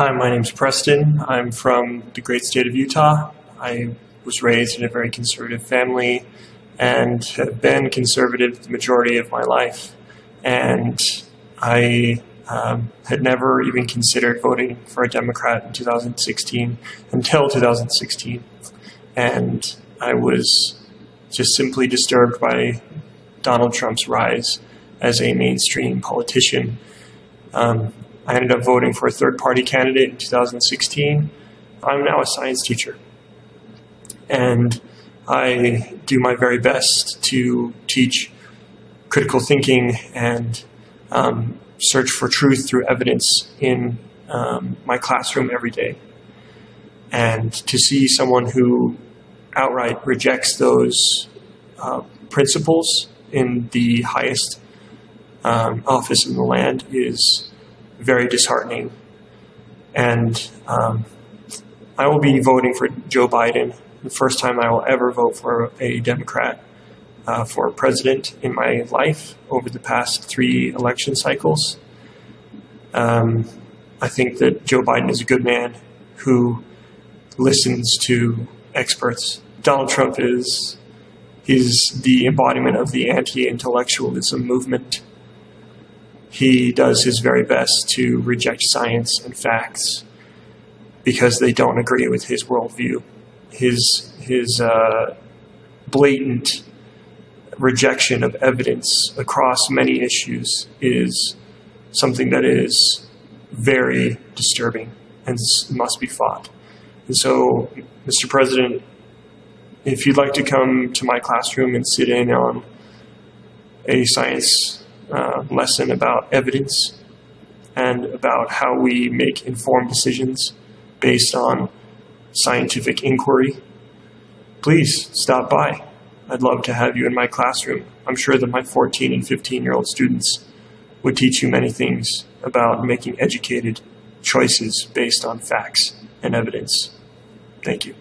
Hi, my name's Preston. I'm from the great state of Utah. I was raised in a very conservative family and have been conservative the majority of my life. And I um, had never even considered voting for a Democrat in 2016 until 2016. And I was just simply disturbed by Donald Trump's rise as a mainstream politician. Um, I ended up voting for a third party candidate in 2016. I'm now a science teacher. And I do my very best to teach critical thinking and um, search for truth through evidence in um, my classroom every day. And to see someone who outright rejects those uh, principles in the highest um, office in the land is very disheartening. And um, I will be voting for Joe Biden, the first time I will ever vote for a Democrat uh, for president in my life over the past three election cycles. Um, I think that Joe Biden is a good man who listens to experts. Donald Trump is he's the embodiment of the anti-intellectualism movement. He does his very best to reject science and facts because they don't agree with his worldview. His his uh, blatant rejection of evidence across many issues is something that is very disturbing and must be fought. And so, Mr. President, if you'd like to come to my classroom and sit in on a science uh, lesson about evidence and about how we make informed decisions based on scientific inquiry, please stop by. I'd love to have you in my classroom. I'm sure that my 14 and 15 year old students would teach you many things about making educated choices based on facts and evidence. Thank you.